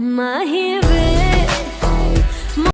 My hero